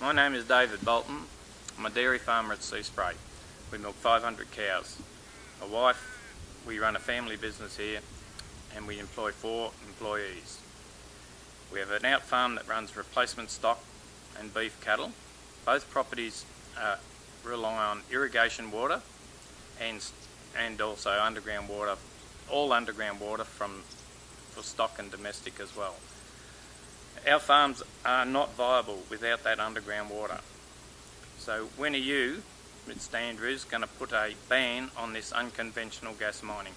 My name is David Bolton. I'm a dairy farmer at Seaspray. We milk 500 cows. My wife, we run a family business here and we employ four employees. We have an out farm that runs replacement stock and beef cattle. Both properties uh, rely on irrigation water and, and also underground water, all underground water from, for stock and domestic as well. Our farms are not viable without that underground water. So when are you, Mr Andrews, going to put a ban on this unconventional gas mining?